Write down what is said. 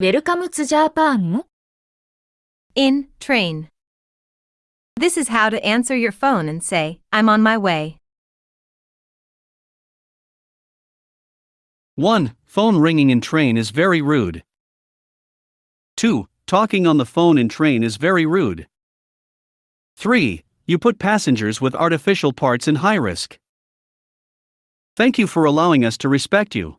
Welcome to Japan? In train. This is how to answer your phone and say, I'm on my way. 1. Phone ringing in train is very rude. 2. Talking on the phone in train is very rude. 3. You put passengers with artificial parts in high risk. Thank you for allowing us to respect you.